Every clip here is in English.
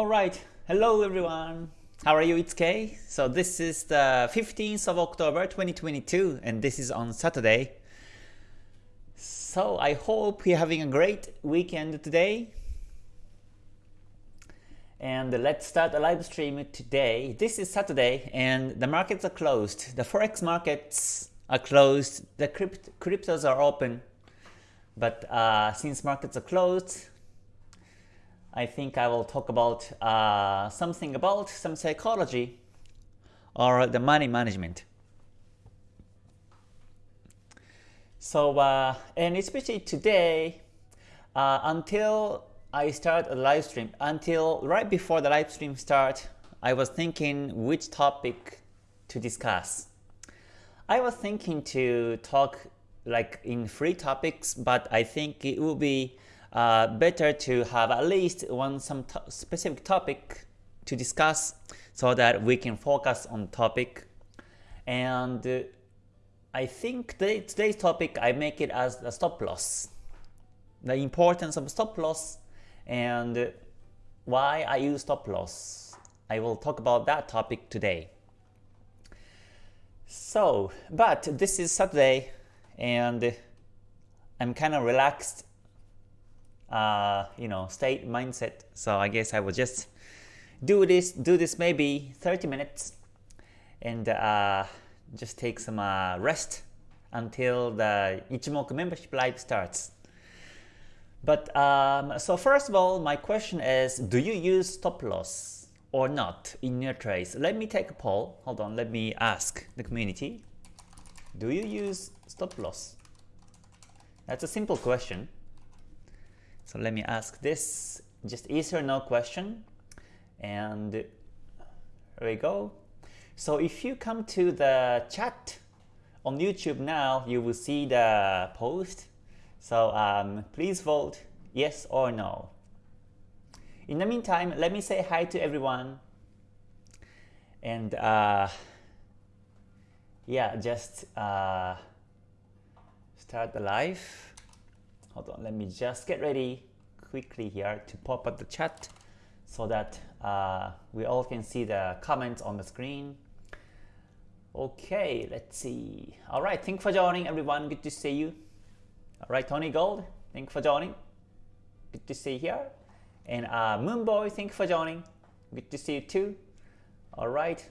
Alright, hello everyone. How are you? It's Kay. So this is the 15th of October 2022 and this is on Saturday. So I hope you're having a great weekend today. And let's start a live stream today. This is Saturday and the markets are closed. The forex markets are closed. The crypt cryptos are open. But uh, since markets are closed, I think I will talk about uh, something about some psychology or the money management. So, uh, and especially today, uh, until I start a live stream, until right before the live stream start, I was thinking which topic to discuss. I was thinking to talk like in free topics, but I think it will be uh, better to have at least one some specific topic to discuss so that we can focus on topic. And uh, I think today, today's topic I make it as a stop loss. The importance of stop loss and why I use stop loss. I will talk about that topic today. So, but this is Saturday and I'm kind of relaxed uh, you know, state mindset. So I guess I will just do this, do this maybe 30 minutes and uh, just take some uh, rest until the Ichimoku membership live starts. But um, so first of all, my question is, do you use stop loss or not in your trades? Let me take a poll. Hold on, let me ask the community. Do you use stop loss? That's a simple question. So let me ask this, just yes or no question. And there we go. So if you come to the chat on YouTube now, you will see the post. So um, please vote yes or no. In the meantime, let me say hi to everyone. And uh, yeah, just uh, start the live. Hold on, let me just get ready quickly here to pop up the chat so that uh, we all can see the comments on the screen. Okay, let's see. All right, thank you for joining, everyone. Good to see you. All right, Tony Gold, thank you for joining. Good to see you here. And uh, Moonboy, thank you for joining. Good to see you too. All right.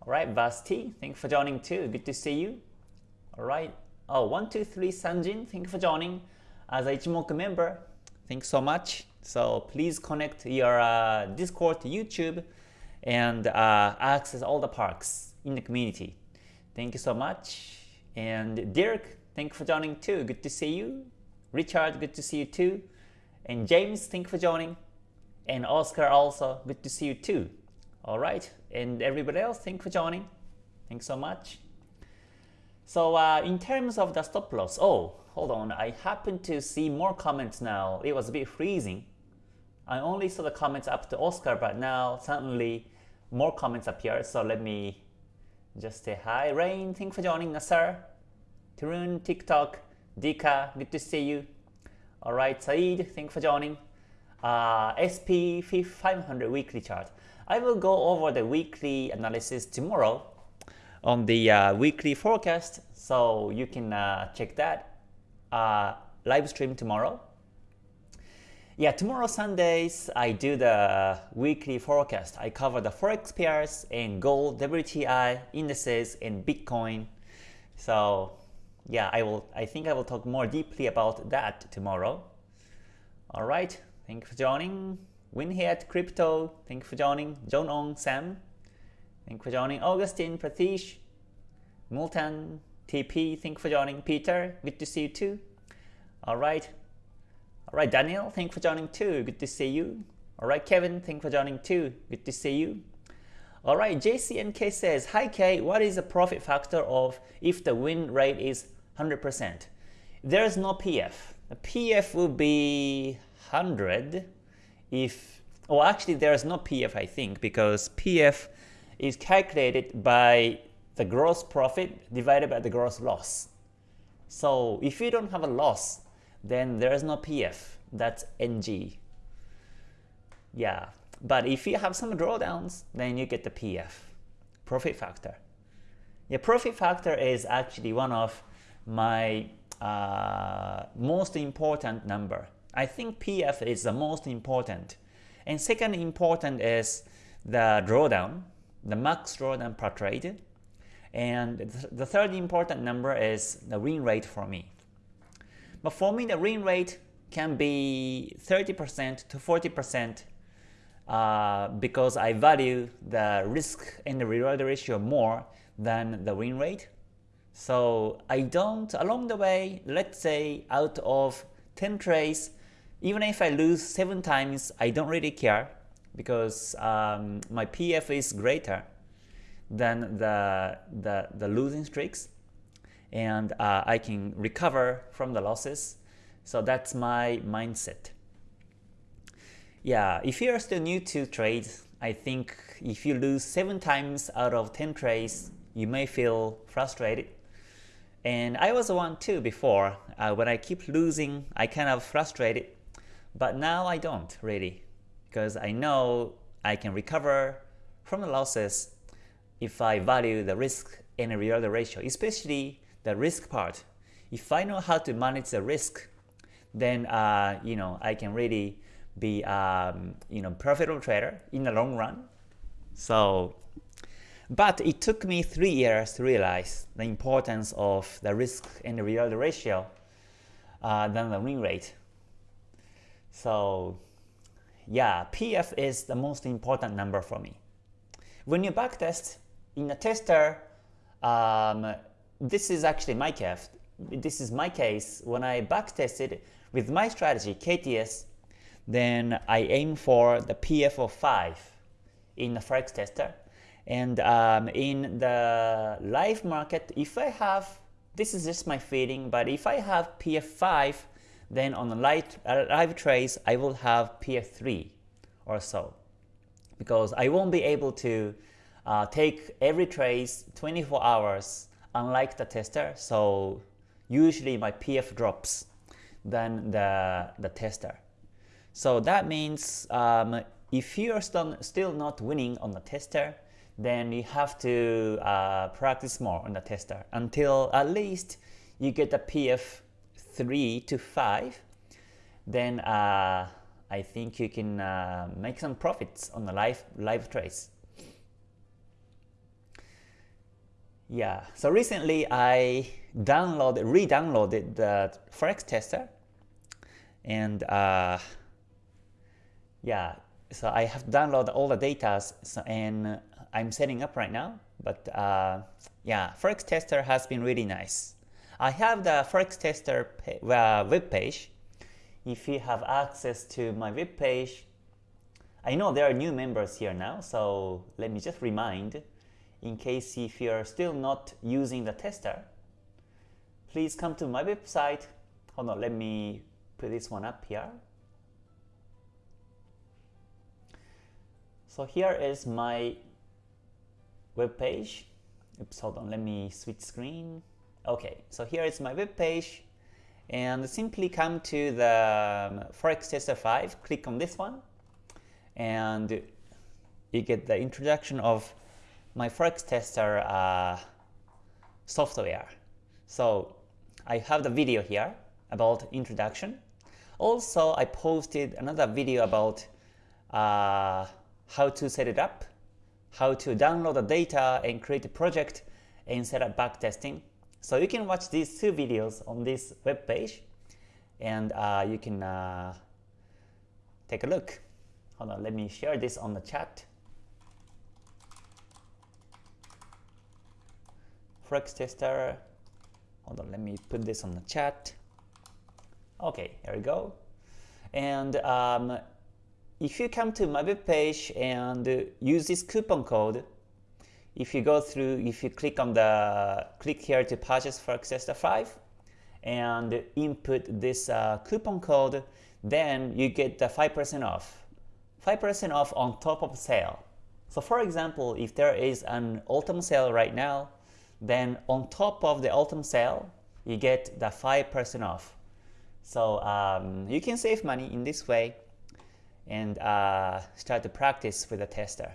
All right, Vasti, thank you for joining too. Good to see you. All right. Oh, one, two, three, Sanjin, thank you for joining as a Ichimoku member. Thanks so much. So please connect your uh, Discord to YouTube and uh, access all the parks in the community. Thank you so much. And Dirk, thank you for joining too. Good to see you. Richard, good to see you too. And James, thank you for joining. And Oscar also, good to see you too. All right. And everybody else, thank you for joining. Thanks so much. So uh, in terms of the stop loss, oh, hold on, I happen to see more comments now. It was a bit freezing. I only saw the comments up to Oscar, but now suddenly more comments appear. So let me just say hi. Rain, thank you for joining us, sir. Tarun, TikTok, Dika, good to see you. All right, Saeed, thank you for joining. Uh, SP 500 weekly chart. I will go over the weekly analysis tomorrow on the uh, weekly forecast, so you can uh, check that uh, live stream tomorrow. Yeah, tomorrow Sundays, I do the weekly forecast. I cover the Forex pairs and gold, WTI, indices, and Bitcoin. So yeah, I will. I think I will talk more deeply about that tomorrow. All right, thank you for joining. Winhead Crypto, thank you for joining. John Ong, Sam, thank you for joining. Augustine, Pratish, Multan, TP, thank you for joining. Peter, good to see you too. All right. All right, Daniel, thank you for joining too. Good to see you. All right, Kevin, thank you for joining too. Good to see you. All right, JCNK says, Hi K, what is the profit factor of if the win rate is 100%? There is no PF. The PF will be 100 if, oh actually there is no PF I think because PF is calculated by the gross profit divided by the gross loss. So if you don't have a loss, then there is no PF. That's NG. Yeah, But if you have some drawdowns, then you get the PF, profit factor. Yeah, profit factor is actually one of my uh, most important number. I think PF is the most important. And second important is the drawdown, the max drawdown per trade. And the third important number is the win rate for me. But for me, the win rate can be 30% to 40% uh, because I value the risk and the reward ratio more than the win rate. So I don't, along the way, let's say out of 10 trades, even if I lose 7 times, I don't really care because um, my PF is greater than the, the, the losing streaks and uh, I can recover from the losses. So that's my mindset. Yeah, if you're still new to trades, I think if you lose 7 times out of 10 trades, you may feel frustrated. And I was the one too before. Uh, when I keep losing, I kind of frustrated. But now I don't really, because I know I can recover from the losses if I value the risk and reward ratio, especially the risk part. If I know how to manage the risk, then uh, you know I can really be um, you know profitable trader in the long run. So but it took me three years to realize the importance of the risk and the reward ratio uh, than the win rate. So yeah, PF is the most important number for me. When you backtest in a tester, um, this is actually my case. This is my case. When I backtested with my strategy, KTS, then I aim for the PF of 5 in the Forex tester. And um, in the live market, if I have, this is just my feeling, but if I have PF5, then on the live, uh, live trades, I will have PF3 or so. Because I won't be able to uh, take every trace 24 hours unlike the tester. So usually my PF drops than the, the tester. So that means um, if you are still, still not winning on the tester, then you have to uh, practice more on the tester until at least you get a PF 3 to 5 then uh, I think you can uh, make some profits on the live live trades. Yeah, so recently I downloaded, re-downloaded the Forex tester, and uh, yeah, so I have downloaded all the data and I'm setting up right now. But uh, yeah, Forex Tester has been really nice. I have the Forex Tester uh, web page. If you have access to my web page, I know there are new members here now, so let me just remind, in case if you're still not using the tester, please come to my website. Hold on, let me put this one up here. So here is my web page. Oops, hold on, let me switch screen. Okay, so here is my web page and simply come to the um, Forex Tester 5, click on this one and you get the introduction of my Forex Tester uh, software. So I have the video here about introduction. Also, I posted another video about uh, how to set it up how to download the data and create a project and set up backtesting. So you can watch these two videos on this web page and uh, you can uh, take a look. Hold on, let me share this on the chat. Forex tester. Hold on, let me put this on the chat. Okay, here we go. And um, if you come to my web page and use this coupon code, if you go through, if you click on the, click here to purchase Forex Tester 5 and input this uh, coupon code, then you get the 5% off. 5% off on top of sale. So for example, if there is an autumn sale right now, then on top of the autumn sale, you get the 5% off. So um, you can save money in this way and uh, start to practice with the tester.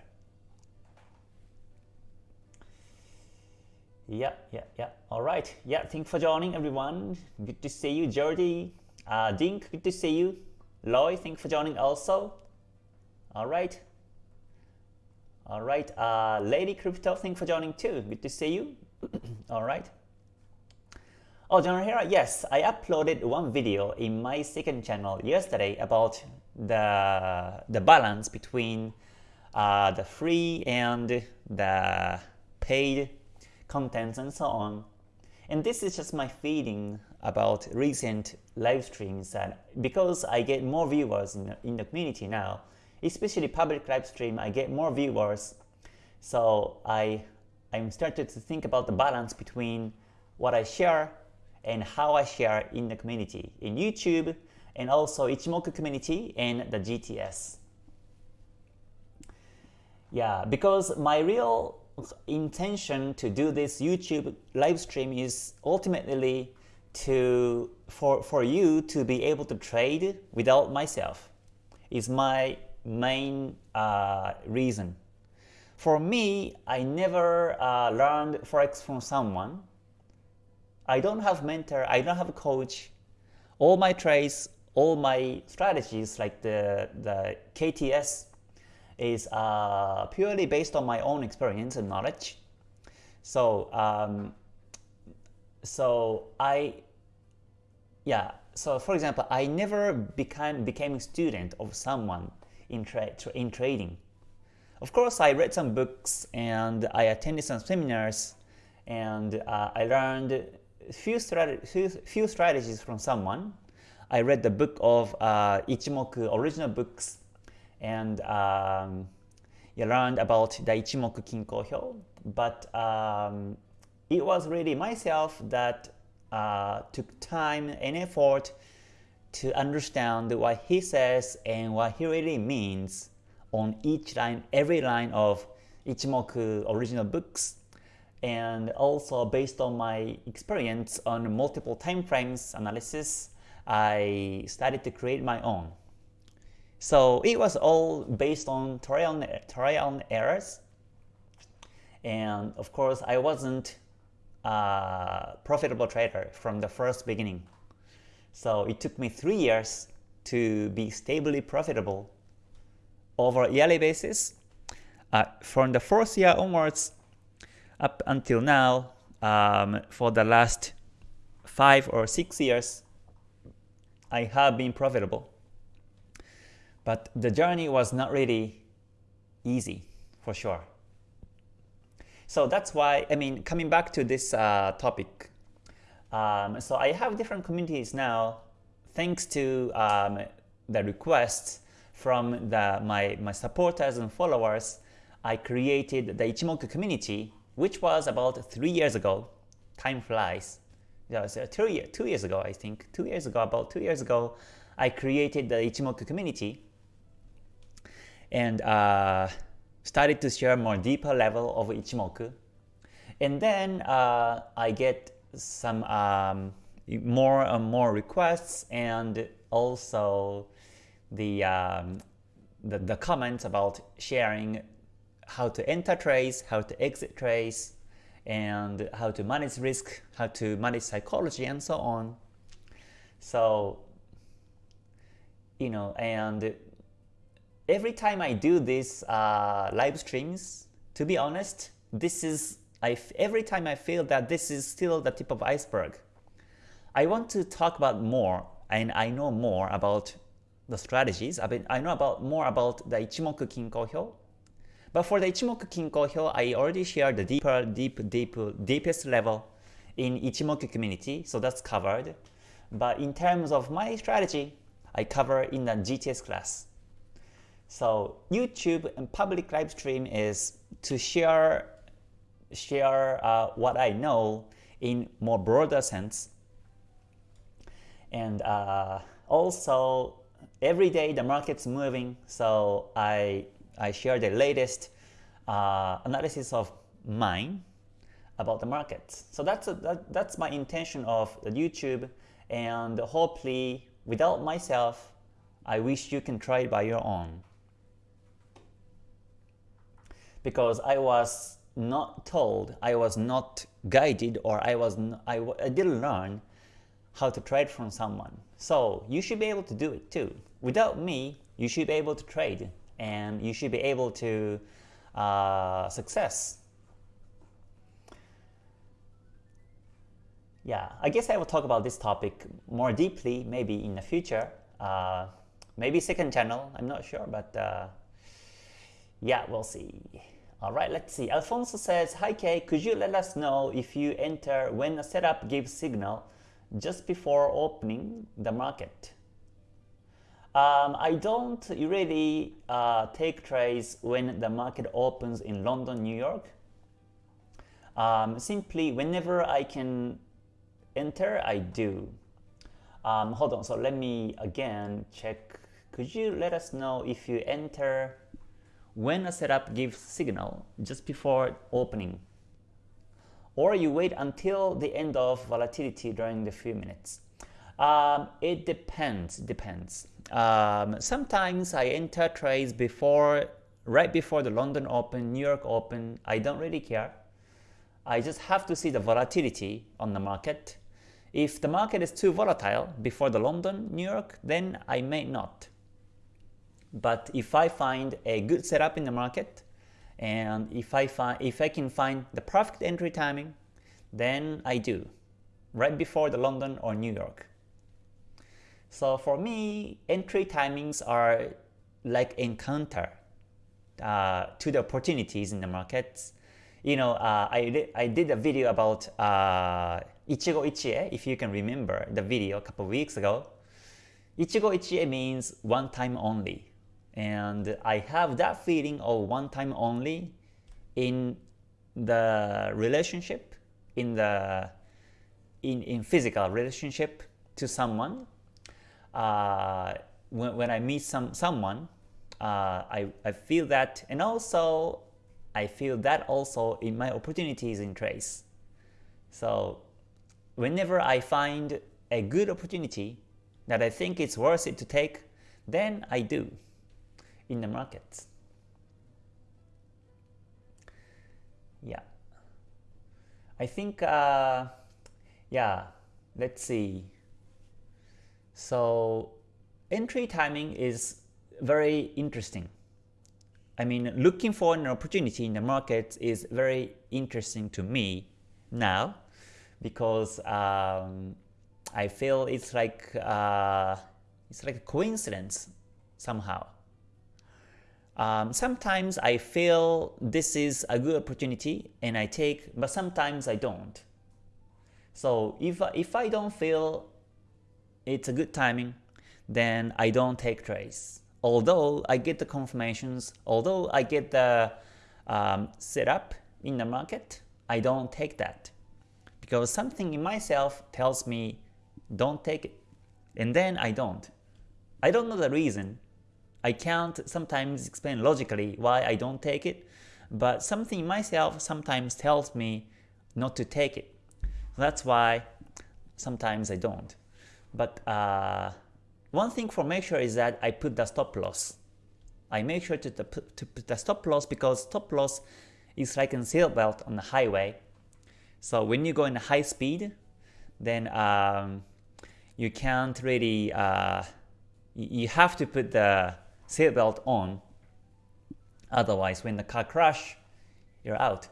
Yeah, yeah, yeah. All right. Yeah, thanks for joining, everyone. Good to see you, Jordi. Uh, Dink, good to see you. Loy, thanks for joining also. All right. All right. Uh, Lady Crypto, thanks for joining too. Good to see you. All right. Oh, General Hera, yes, I uploaded one video in my second channel yesterday about the, the balance between uh, the free and the paid contents and so on. And this is just my feeling about recent live streams that because I get more viewers in the, in the community now, especially public live stream, I get more viewers. So I, I'm started to think about the balance between what I share and how I share in the community, in YouTube, and also Ichimoku community and the GTS. Yeah, because my real intention to do this YouTube live stream is ultimately to for for you to be able to trade without myself is my main uh, reason. For me, I never uh, learned forex from someone I don't have mentor, I don't have a coach. All my trades, all my strategies like the, the KTS is uh, purely based on my own experience and knowledge. So, um, so I, yeah, so for example, I never became, became a student of someone in, tra in trading. Of course, I read some books and I attended some seminars and uh, I learned few, few, few strategies from someone. I read the book of uh, Ichimoku original books and um, you learned about the Ichimoku Kinko Hyo, but um, it was really myself that uh, took time and effort to understand what he says and what he really means on each line, every line of Ichimoku original books and also based on my experience on multiple time frames analysis, I started to create my own. So it was all based on trial and, trial and errors. And of course, I wasn't a profitable trader from the first beginning. So it took me three years to be stably profitable over a yearly basis. Uh, from the fourth year onwards, up until now, um, for the last five or six years, I have been profitable. But the journey was not really easy, for sure. So that's why, I mean, coming back to this uh, topic, um, so I have different communities now, thanks to um, the requests from the, my, my supporters and followers, I created the Ichimoku community which was about three years ago. Time flies. Yeah, so two, year, two years ago, I think. Two years ago, about two years ago, I created the Ichimoku community and uh, started to share more deeper level of Ichimoku. And then uh, I get some um, more and more requests and also the, um, the, the comments about sharing how to enter trades, how to exit trades, and how to manage risk, how to manage psychology, and so on. So, you know, and every time I do these uh, live streams, to be honest, this is I every time I feel that this is still the tip of iceberg. I want to talk about more, and I know more about the strategies. I mean, I know about more about the Ichimoku Kinko Hyo, but for the Ichimoku Kinko Hyo, I already shared the deeper, deep, deep, deepest level in Ichimoku community, so that's covered. But in terms of my strategy, I cover in the GTS class. So YouTube and public live stream is to share share uh, what I know in more broader sense. And uh, also every day the market's moving, so I I share the latest uh, analysis of mine about the market. So that's, a, that, that's my intention of the YouTube and hopefully without myself, I wish you can try it by your own. Because I was not told, I was not guided, or I was I, I didn't learn how to trade from someone. So you should be able to do it too. Without me, you should be able to trade and you should be able to uh, success. Yeah, I guess I will talk about this topic more deeply maybe in the future. Uh, maybe second channel, I'm not sure, but uh, yeah, we'll see. All right, let's see. Alfonso says, Hi Kay, could you let us know if you enter when a setup gives signal just before opening the market? Um, I don't really uh, take trades when the market opens in London, New York. Um, simply, whenever I can enter, I do. Um, hold on, so let me again check. Could you let us know if you enter when a setup gives signal just before opening? Or you wait until the end of volatility during the few minutes? Um, it depends, depends. Um, sometimes I enter trades before, right before the London Open, New York Open. I don't really care. I just have to see the volatility on the market. If the market is too volatile before the London, New York, then I may not. But if I find a good setup in the market, and if I if I can find the perfect entry timing, then I do, right before the London or New York. So for me, entry timings are like encounter uh, to the opportunities in the markets. You know, uh, I, I did a video about uh, Ichigo Ichie, if you can remember the video a couple weeks ago. Ichigo Ichie means one time only. And I have that feeling of one time only in the relationship, in the in, in physical relationship to someone uh, when, when I meet some someone, uh, I, I feel that, and also I feel that also in my opportunities in trades. So whenever I find a good opportunity that I think it's worth it to take, then I do in the markets. Yeah. I think, uh, yeah, let's see. So entry timing is very interesting. I mean, looking for an opportunity in the market is very interesting to me now because um, I feel it's like uh, it's like a coincidence somehow. Um, sometimes I feel this is a good opportunity and I take, but sometimes I don't. So if if I don't feel it's a good timing, then I don't take trades. Although I get the confirmations, although I get the um, setup in the market, I don't take that. Because something in myself tells me don't take it. And then I don't. I don't know the reason. I can't sometimes explain logically why I don't take it, but something in myself sometimes tells me not to take it. That's why sometimes I don't. But uh, one thing for make sure is that I put the stop loss. I make sure to, to, put the stop loss because stop loss is like a seatbelt on the highway. So when you go in high speed, then um, you can't really, uh, you have to put the seatbelt on. Otherwise, when the car crash, you're out.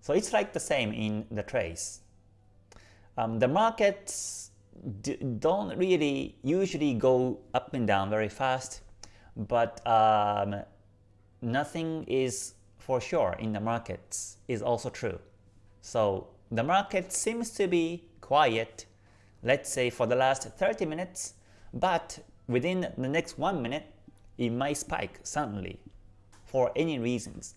So it's like the same in the trades. Um, the markets don't really usually go up and down very fast, but um, nothing is for sure in the markets is also true. So the market seems to be quiet, let's say for the last 30 minutes, but within the next one minute, it might spike suddenly for any reasons.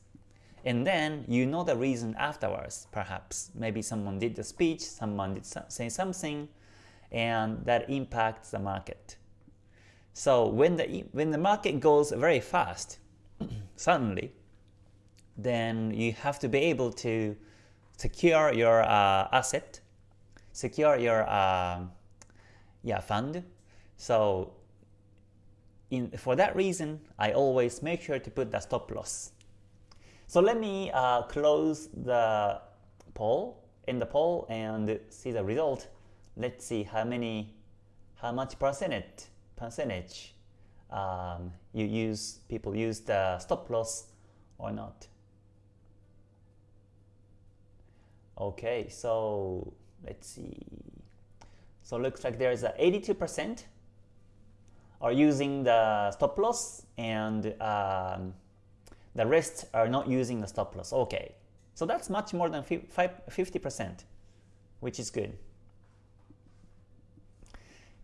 And then you know the reason afterwards, perhaps. Maybe someone did the speech, someone did say something, and that impacts the market. So when the, when the market goes very fast, suddenly, then you have to be able to secure your uh, asset, secure your uh, yeah fund. So in, for that reason, I always make sure to put the stop loss. So let me uh, close the poll in the poll and see the result. Let's see how many, how much percentage percentage um, you use people use the stop loss or not. Okay, so let's see. So looks like there's a 82% are using the stop loss and um, the rest are not using the stop loss. Okay, so that's much more than 50%, which is good.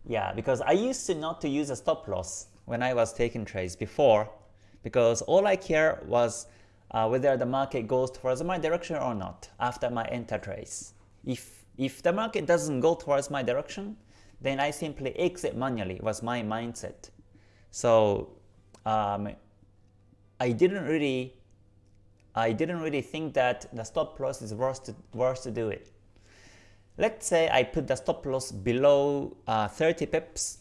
Yeah, because I used to not to use a stop loss when I was taking trades before, because all I care was uh, whether the market goes towards my direction or not after my enter trades. If if the market doesn't go towards my direction, then I simply exit manually was my mindset. So um, I didn't really I didn't really think that the stop loss is worth to, worth to do it. Let's say I put the stop loss below uh, 30 pips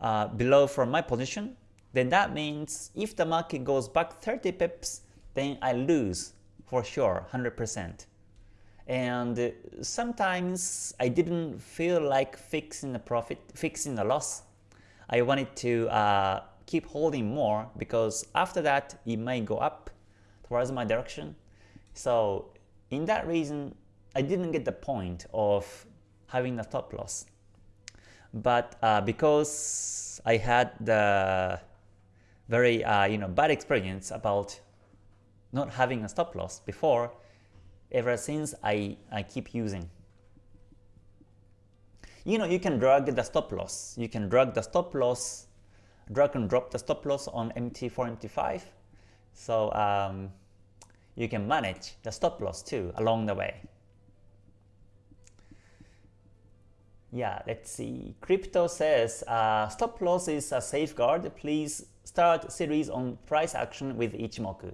uh, below from my position, then that means if the market goes back 30 pips, then I lose for sure 100%. And sometimes I didn't feel like fixing the profit, fixing the loss. I wanted to uh, keep holding more because after that it may go up towards my direction. So in that reason, I didn't get the point of having a stop loss. But uh, because I had the very uh, you know bad experience about not having a stop loss before, ever since I, I keep using. You know, you can drag the stop loss. You can drag the stop loss, drag and drop the stop loss on MT4, MT5. So um, you can manage the stop loss too along the way. Yeah, let's see. Crypto says uh, stop loss is a safeguard. Please start series on price action with Ichimoku.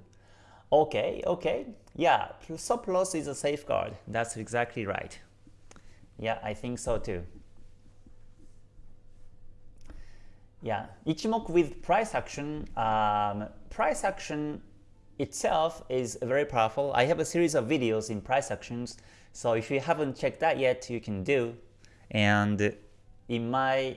Okay, okay. Yeah, stop loss is a safeguard. That's exactly right. Yeah, I think so too. Yeah, Ichimoku with price action. Um, price action itself is very powerful. I have a series of videos in price actions. So if you haven't checked that yet, you can do. And in my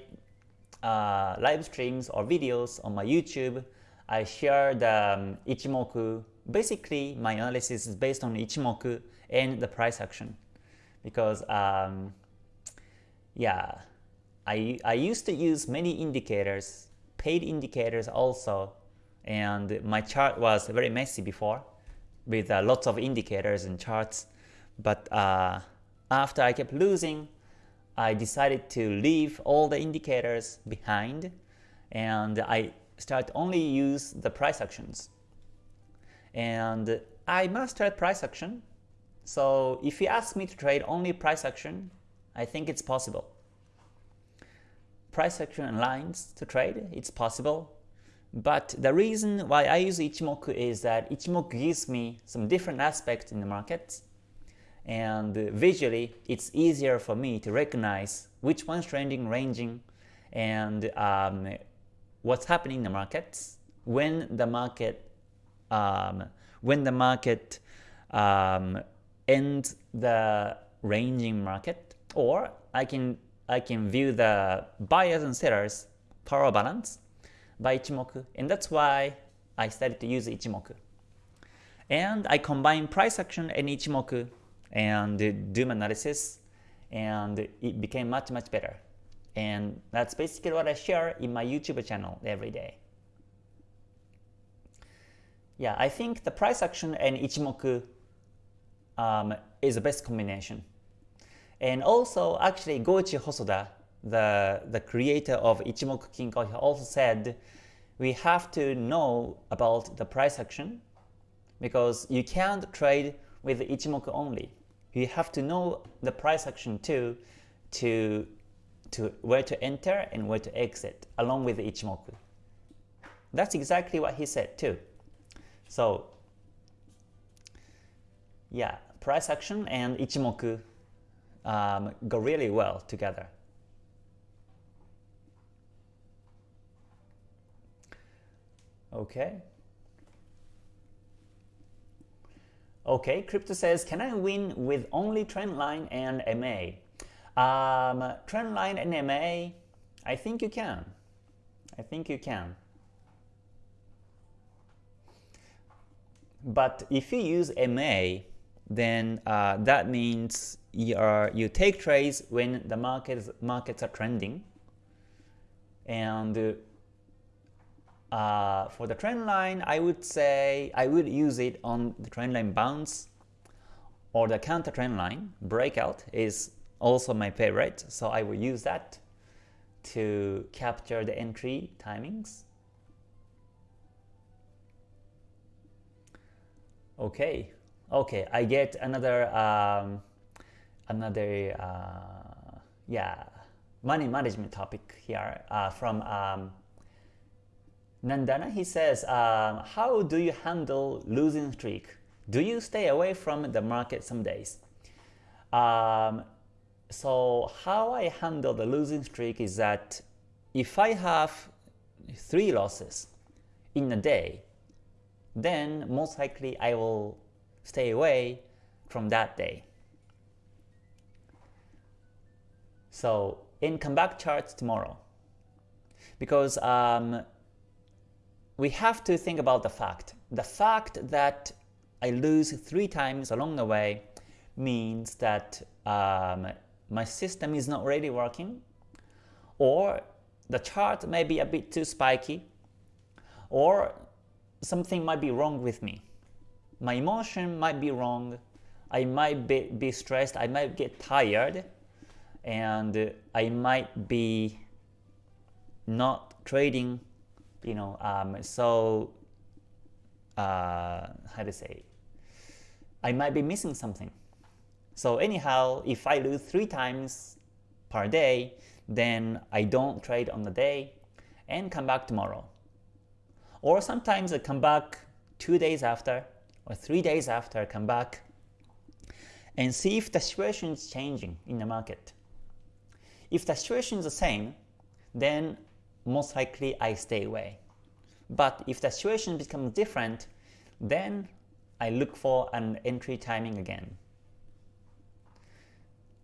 uh, live streams or videos on my YouTube, I share the um, Ichimoku. Basically my analysis is based on Ichimoku and the price action. Because um, yeah I, I used to use many indicators paid indicators also. And my chart was very messy before with uh, lots of indicators and charts. But uh, after I kept losing I decided to leave all the indicators behind and I start only use the price actions and I mastered price action. So if you ask me to trade only price action, I think it's possible. Price action and lines to trade, it's possible. But the reason why I use Ichimoku is that Ichimoku gives me some different aspects in the markets and visually it's easier for me to recognize which one's trending, ranging, and um, what's happening in the markets when the market um, when the market um, ends the ranging market, or I can I can view the buyers and sellers power balance by Ichimoku, and that's why I started to use Ichimoku. And I combine price action and Ichimoku and do my analysis, and it became much much better. And that's basically what I share in my YouTube channel every day. Yeah, I think the price action and Ichimoku um, is the best combination. And also, actually, Goichi Hosoda, the, the creator of Ichimoku Kinko, he also said we have to know about the price action because you can't trade with Ichimoku only. You have to know the price action too to, to where to enter and where to exit along with Ichimoku. That's exactly what he said too. So yeah, price action and Ichimoku um, go really well together. Okay. Okay, crypto says, can I win with only trend line and MA? Um, trend line and MA, I think you can. I think you can. But if you use MA, then uh, that means you, are, you take trades when the markets, markets are trending. And uh, for the trend line, I would say I would use it on the trend line bounce or the counter trend line. Breakout is also my favorite, so I will use that to capture the entry timings. Okay, okay, I get another um, another uh, yeah money management topic here uh, from um, Nandana. He says, um, how do you handle losing streak? Do you stay away from the market some days? Um, so how I handle the losing streak is that if I have three losses in a day, then most likely I will stay away from that day. So in come back charts tomorrow, because um, we have to think about the fact. The fact that I lose three times along the way means that um, my system is not really working, or the chart may be a bit too spiky, or something might be wrong with me. My emotion might be wrong, I might be, be stressed, I might get tired, and I might be not trading, you know, um, so uh, how to say, I might be missing something. So anyhow, if I lose three times per day, then I don't trade on the day and come back tomorrow. Or sometimes I come back two days after or three days after I come back and see if the situation is changing in the market. If the situation is the same, then most likely I stay away. But if the situation becomes different, then I look for an entry timing again.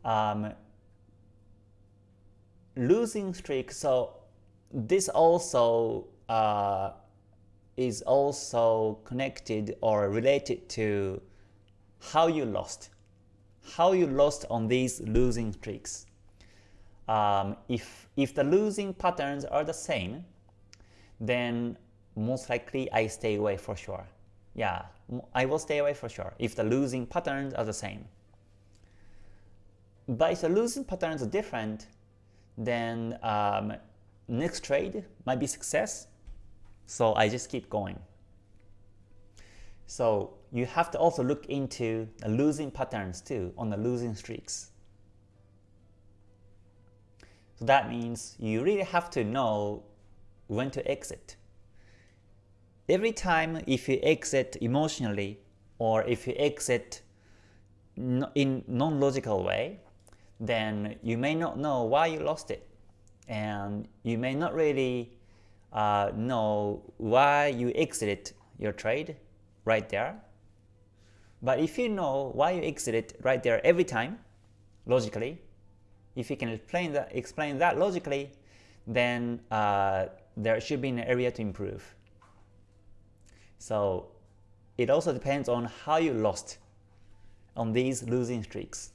Um, losing streak, so this also uh, is also connected or related to how you lost, how you lost on these losing streaks. Um, if, if the losing patterns are the same, then most likely I stay away for sure. Yeah, I will stay away for sure if the losing patterns are the same. But if the losing patterns are different, then um, next trade might be success. So I just keep going. So you have to also look into the losing patterns too on the losing streaks. So that means you really have to know when to exit. Every time if you exit emotionally or if you exit in non-logical way, then you may not know why you lost it. And you may not really uh, know why you exited your trade right there. But if you know why you exited right there every time, logically, if you can explain that, explain that logically, then uh, there should be an area to improve. So it also depends on how you lost on these losing streaks.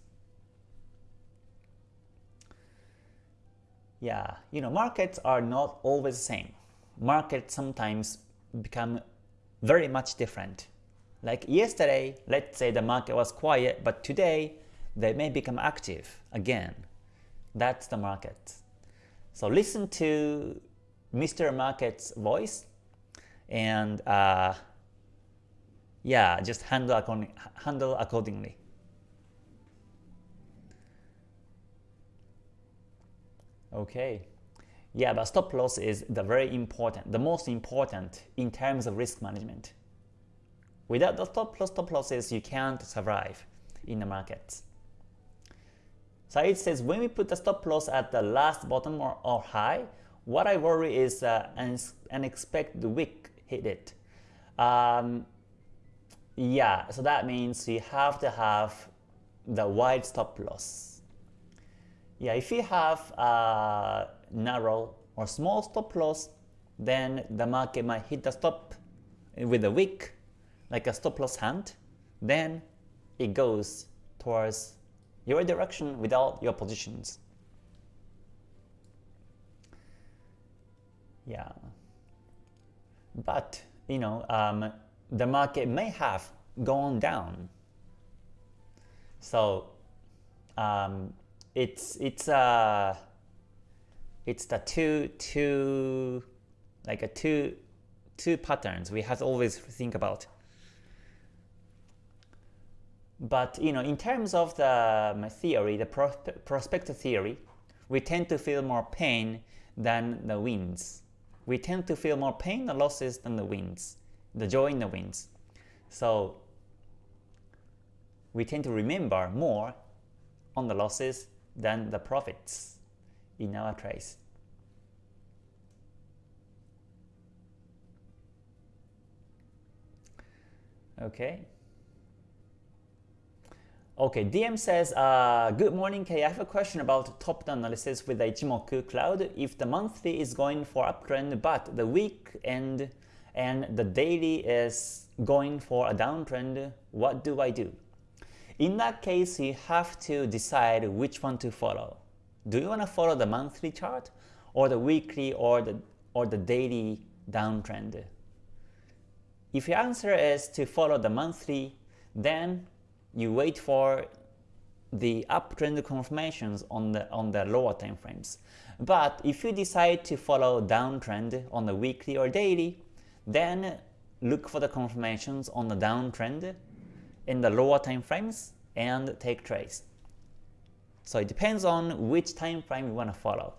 Yeah, you know, markets are not always the same. Markets sometimes become very much different. Like yesterday, let's say the market was quiet, but today they may become active again. That's the market. So listen to Mr. Market's voice and uh, yeah, just handle, according, handle accordingly. Okay. Yeah, but stop loss is the very important, the most important in terms of risk management. Without the stop loss, stop losses, you can't survive in the markets. So it says when we put the stop loss at the last bottom or, or high, what I worry is uh, an unexpected wick hit it. Um, yeah, so that means you have to have the wide stop loss. Yeah, if you have a narrow or small stop loss, then the market might hit the stop with a wick, like a stop loss hand, then it goes towards your direction without your positions. Yeah. But, you know, um, the market may have gone down. So um, it's it's uh it's the two two like a two two patterns we have to always think about. But you know, in terms of the um, theory, the prospective theory, we tend to feel more pain than the wins. We tend to feel more pain the losses than the wins, the joy in the wins. So we tend to remember more on the losses than the profits in our trace. Okay. Okay, DM says, uh, Good morning, Kay. I have a question about top-down analysis with the Ichimoku cloud. If the monthly is going for uptrend, but the week and, and the daily is going for a downtrend, what do I do? In that case, you have to decide which one to follow. Do you want to follow the monthly chart or the weekly or the, or the daily downtrend? If your answer is to follow the monthly, then you wait for the uptrend confirmations on the on the lower time frames. But if you decide to follow downtrend on the weekly or daily, then look for the confirmations on the downtrend in the lower time frames and take trades. So it depends on which time frame you want to follow.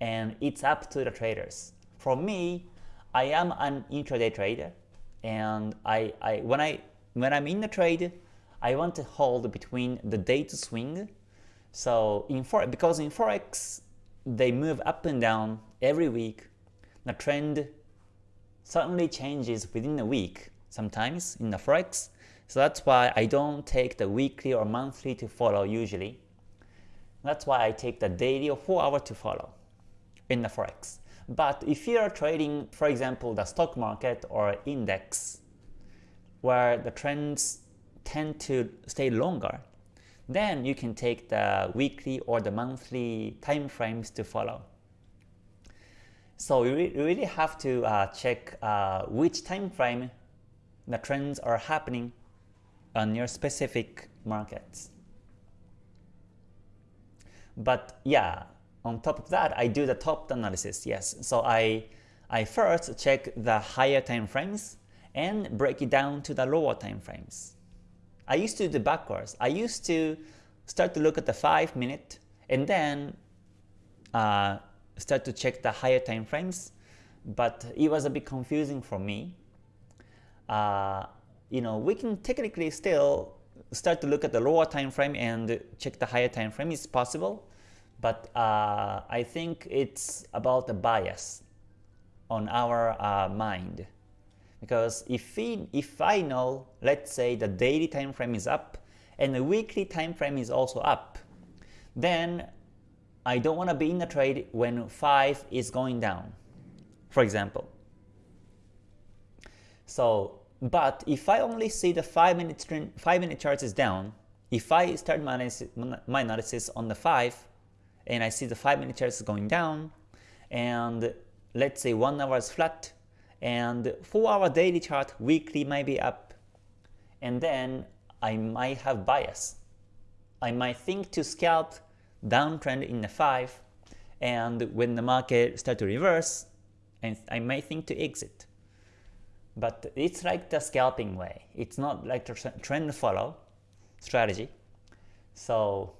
And it's up to the traders. For me, I am an intraday trader and I, I when I when I'm in the trade, I want to hold between the day to swing. So in for because in forex they move up and down every week. The trend suddenly changes within a week sometimes in the forex. So that's why I don't take the weekly or monthly to follow usually. That's why I take the daily or 4 hour to follow in the forex. But if you are trading, for example, the stock market or index, where the trends tend to stay longer, then you can take the weekly or the monthly time frames to follow. So you really have to uh, check uh, which time frame the trends are happening on your specific markets. But yeah, on top of that, I do the top analysis, yes. So I, I first check the higher time frames and break it down to the lower time frames. I used to do the backwards. I used to start to look at the 5 minute and then uh, start to check the higher time frames, but it was a bit confusing for me. Uh, you know, we can technically still start to look at the lower time frame and check the higher time frame. It's possible, but uh, I think it's about the bias on our uh, mind. Because if, we, if I know, let's say the daily time frame is up and the weekly time frame is also up, then I don't want to be in the trade when 5 is going down, for example. So, but if I only see the 5 minute, 5 minute chart is down, if I start my analysis, my analysis on the 5 and I see the 5 minute chart is going down and let's say 1 hour is flat and 4 hour daily chart weekly might be up and then I might have bias. I might think to scalp downtrend in the 5 and when the market start to reverse and I might think to exit. But it's like the scalping way. It's not like the trend follow strategy. So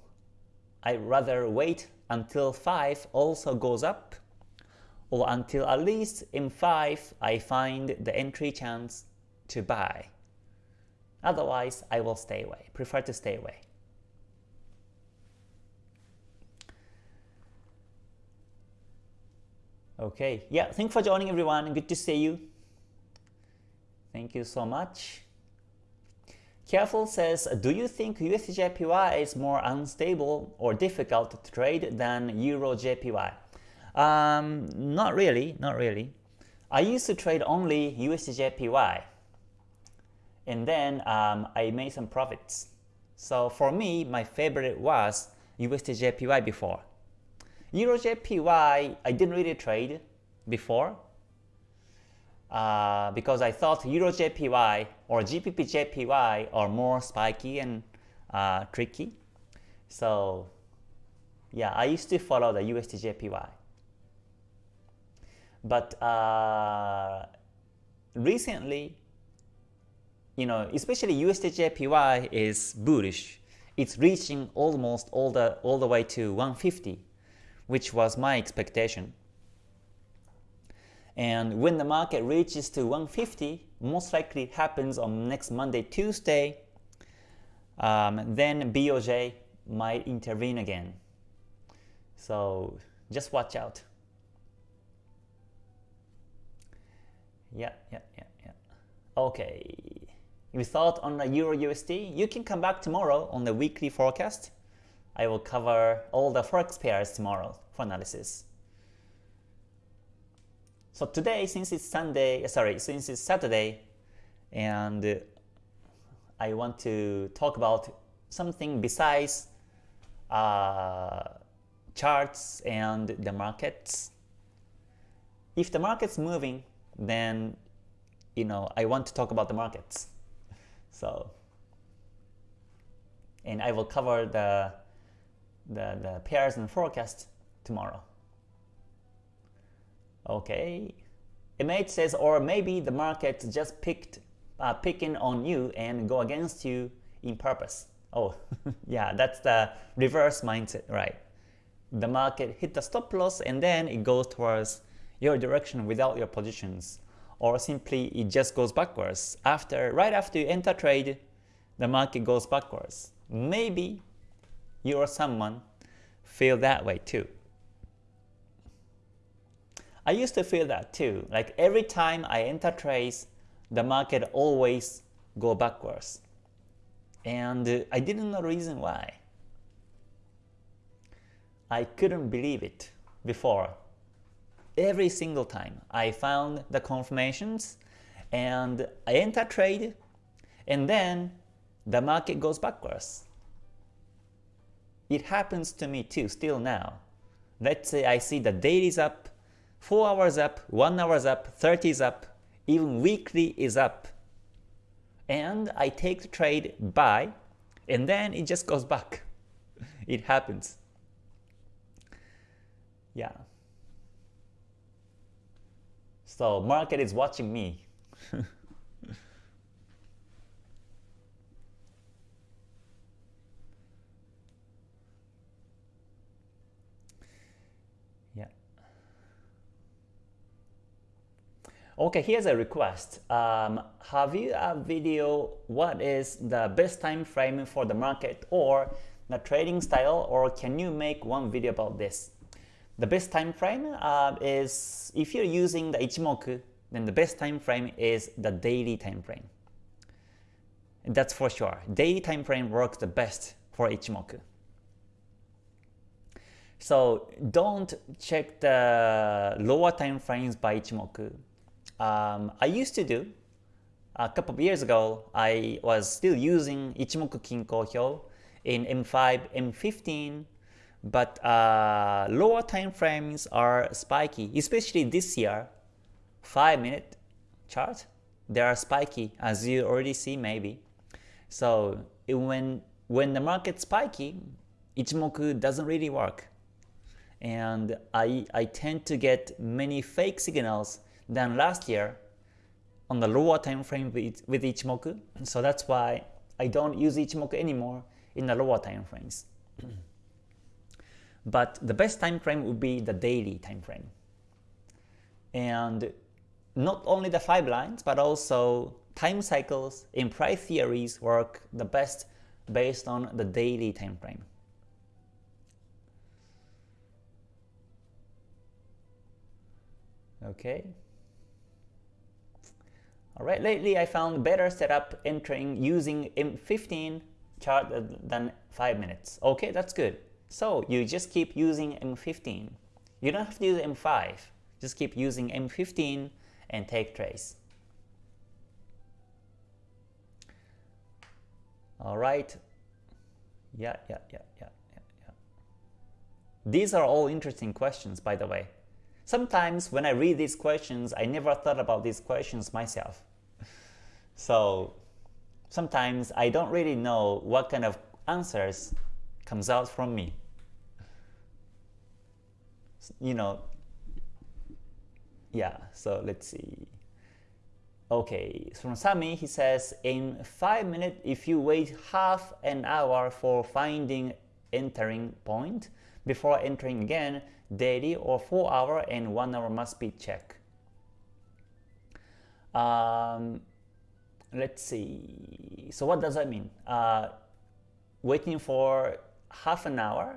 I rather wait until 5 also goes up or until at least in 5 I find the entry chance to buy. Otherwise, I will stay away, prefer to stay away. Okay, yeah, thanks for joining everyone. Good to see you. Thank you so much. Careful says, do you think USDJPY is more unstable or difficult to trade than Euro JPY? Um, not really, not really. I used to trade only USDJPY and then um, I made some profits. So for me, my favorite was USDJPY before. EuroJPY, I didn't really trade before uh, because I thought EuroJPY or GBPJPY are more spiky and uh, tricky. So yeah, I used to follow the USDJPY. But uh, recently, you know, especially USDJPY is bullish. It's reaching almost all the all the way to 150, which was my expectation. And when the market reaches to 150, most likely happens on next Monday, Tuesday, um, then BOJ might intervene again. So just watch out. Yeah, yeah, yeah, yeah. Okay. If thought on the Euro USD, you can come back tomorrow on the weekly forecast. I will cover all the forex pairs tomorrow for analysis. So today, since it's Sunday, sorry, since it's Saturday, and I want to talk about something besides uh, charts and the markets. If the market's moving, then you know I want to talk about the markets. So, and I will cover the the, the pairs and forecast tomorrow. Okay, Image says, or maybe the market just picked uh, picking on you and go against you in purpose. Oh, yeah, that's the reverse mindset, right? The market hit the stop loss and then it goes towards your direction without your positions or simply it just goes backwards. After Right after you enter trade, the market goes backwards. Maybe you or someone feel that way too. I used to feel that too. Like every time I enter trades, the market always go backwards. And I didn't know the reason why. I couldn't believe it before every single time I found the confirmations and I enter trade and then the market goes backwards. It happens to me too still now. Let's say I see the daily is up, 4 hours up, 1 hours up, 30 is up, even weekly is up. And I take the trade buy and then it just goes back. It happens. Yeah. So market is watching me. yeah. Okay, here's a request. Um, have you a video what is the best time frame for the market or the trading style or can you make one video about this? The best time frame uh, is if you're using the Ichimoku, then the best time frame is the daily time frame. That's for sure. Daily time frame works the best for Ichimoku. So don't check the lower time frames by Ichimoku. Um, I used to do a couple of years ago. I was still using Ichimoku Kinko Hyo in M5, M15, but uh, lower time frames are spiky, especially this year. 5 minute chart, they are spiky as you already see maybe. So when, when the market's spiky, Ichimoku doesn't really work. And I, I tend to get many fake signals than last year on the lower time frame with, with Ichimoku. So that's why I don't use Ichimoku anymore in the lower time frames. But the best time frame would be the daily time frame. And not only the 5 lines, but also time cycles in price theories work the best based on the daily time frame. Okay. Alright, lately I found better setup entering using M15 chart than 5 minutes. Okay, that's good. So you just keep using M15. You don't have to use M5. Just keep using M15 and take trades. Alright. Yeah, yeah, yeah, yeah, yeah, yeah. These are all interesting questions, by the way. Sometimes when I read these questions, I never thought about these questions myself. So sometimes I don't really know what kind of answers comes out from me. You know, yeah, so let's see. Okay, so from Sami, he says, in 5 minutes, if you wait half an hour for finding entering point, before entering again, daily or 4 hour and 1 hour must be checked. Um, let's see. So what does that mean? Uh, waiting for half an hour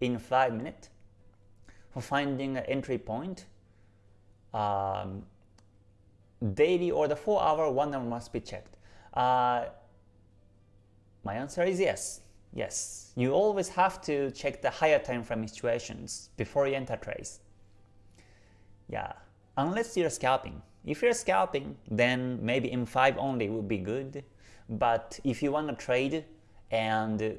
in 5 minutes for finding an entry point. Um, daily or the 4 hour 1 hour must be checked. Uh, my answer is yes. Yes, you always have to check the higher time frame situations before you enter trades. Yeah, unless you're scalping. If you're scalping, then maybe M5 only would be good. But if you want to trade and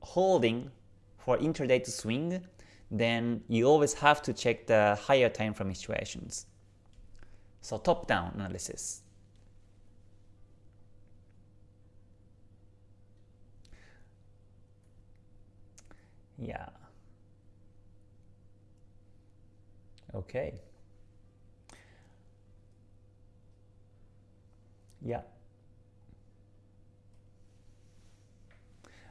holding for intraday to swing, then you always have to check the higher time frame situations. So top-down analysis. Yeah. Okay. Yeah.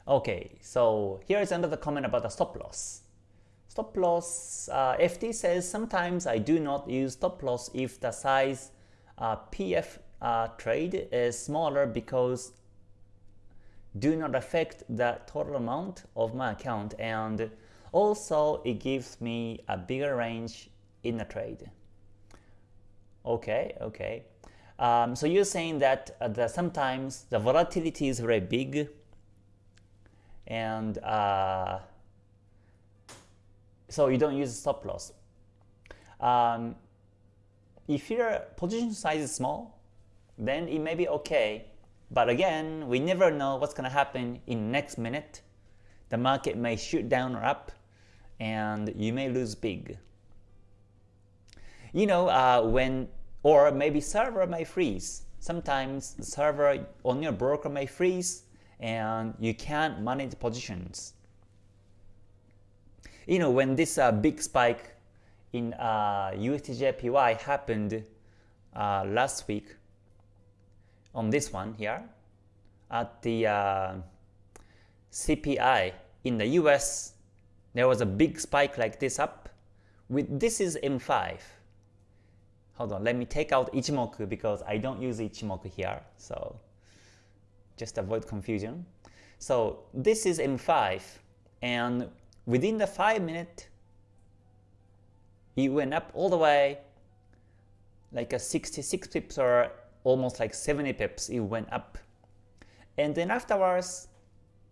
Okay, so here is another comment about the stop loss. Stop loss, uh, FT says sometimes I do not use stop loss if the size uh, PF uh, trade is smaller because do not affect the total amount of my account and also it gives me a bigger range in the trade. Okay, okay. Um, so you're saying that uh, the, sometimes the volatility is very big and uh, so you don't use stop loss. Um, if your position size is small, then it may be okay but again, we never know what's going to happen in next minute. The market may shoot down or up, and you may lose big. You know, uh, when or maybe server may freeze. Sometimes the server on your broker may freeze, and you can't manage positions. You know, when this uh, big spike in uh, USDJPY happened uh, last week, on this one here at the uh, CPI in the US there was a big spike like this up with this is M5 hold on let me take out Ichimoku because I don't use Ichimoku here so just avoid confusion. So this is M5 and within the 5 minute it went up all the way like a 66 pips or almost like 70 pips, it went up. And then afterwards,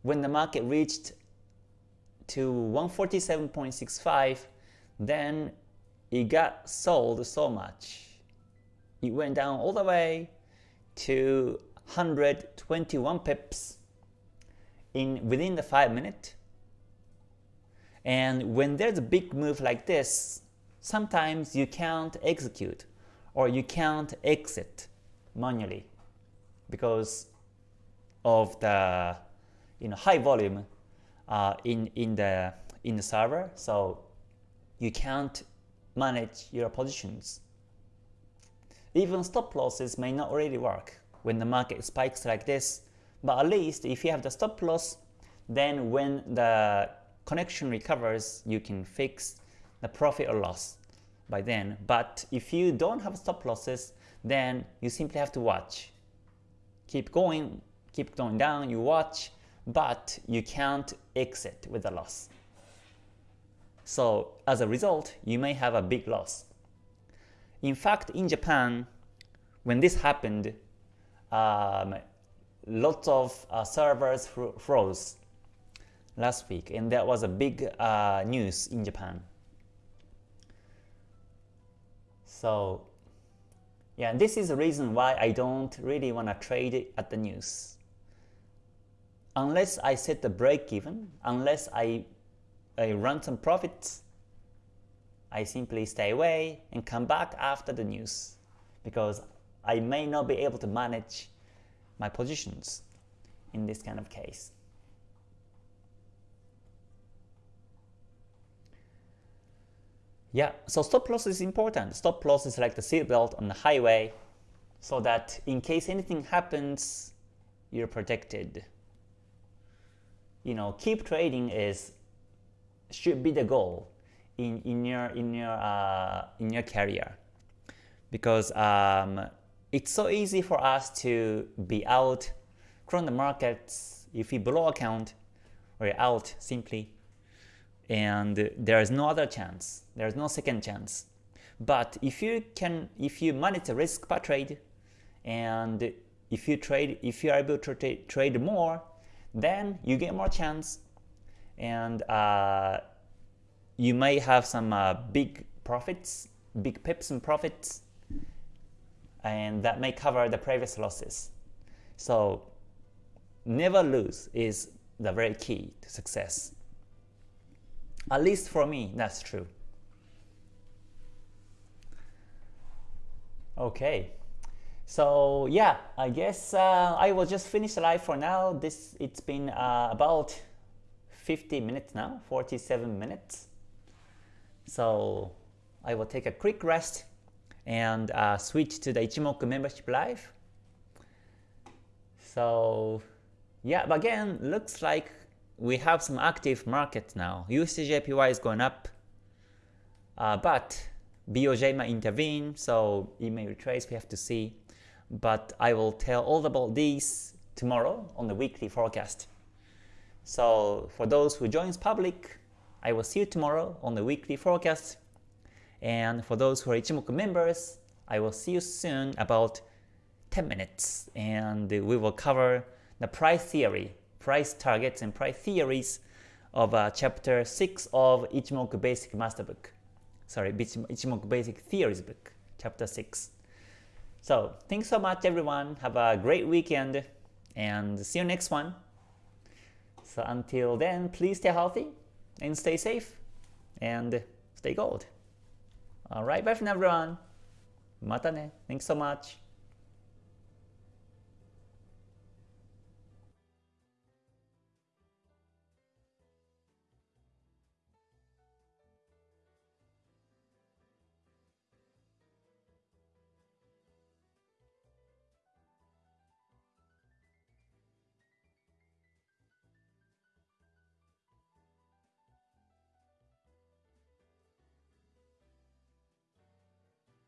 when the market reached to 147.65, then it got sold so much. It went down all the way to 121 pips in within the 5 minute. And when there's a big move like this, sometimes you can't execute or you can't exit manually because of the you know high volume uh, in in the in the server. So you can't manage your positions. Even stop losses may not really work when the market spikes like this but at least if you have the stop loss then when the connection recovers you can fix the profit or loss by then but if you don't have stop losses then you simply have to watch. Keep going, keep going down, you watch, but you can't exit with a loss. So as a result, you may have a big loss. In fact, in Japan, when this happened, um, lots of uh, servers froze last week, and that was a big uh, news in Japan. So yeah, this is the reason why I don't really want to trade at the news. Unless I set the break even, unless I, I run some profits, I simply stay away and come back after the news because I may not be able to manage my positions in this kind of case. Yeah, so stop loss is important. Stop loss is like the seatbelt on the highway so that in case anything happens, you're protected. You know, keep trading is should be the goal in, in your in your uh, in your career because um, it's so easy for us to be out from the markets if we blow account or out simply and there is no other chance. There is no second chance. But if you can, if you manage risk per trade, and if you trade, if you are able to tra trade more, then you get more chance, and uh, you may have some uh, big profits, big pips and profits, and that may cover the previous losses. So never lose is the very key to success. At least for me, that's true. Okay, so yeah, I guess uh, I will just finish the live for now. This It's been uh, about 50 minutes now, 47 minutes. So I will take a quick rest and uh, switch to the Ichimoku membership live. So yeah, but again, looks like we have some active market now. USDJPY is going up, uh, but BOJ might intervene, so it may retrace, we have to see. But I will tell all about these tomorrow on the weekly forecast. So for those who joins public, I will see you tomorrow on the weekly forecast. And for those who are Ichimoku members, I will see you soon about 10 minutes and we will cover the price theory price targets and price theories of uh, chapter 6 of Ichimoku Basic Master Book. Sorry, Ichimoku Basic Theories book, chapter 6. So, thanks so much everyone. Have a great weekend and see you next one. So until then, please stay healthy and stay safe and stay gold. Alright, bye for now everyone. Mata ne. Thanks so much.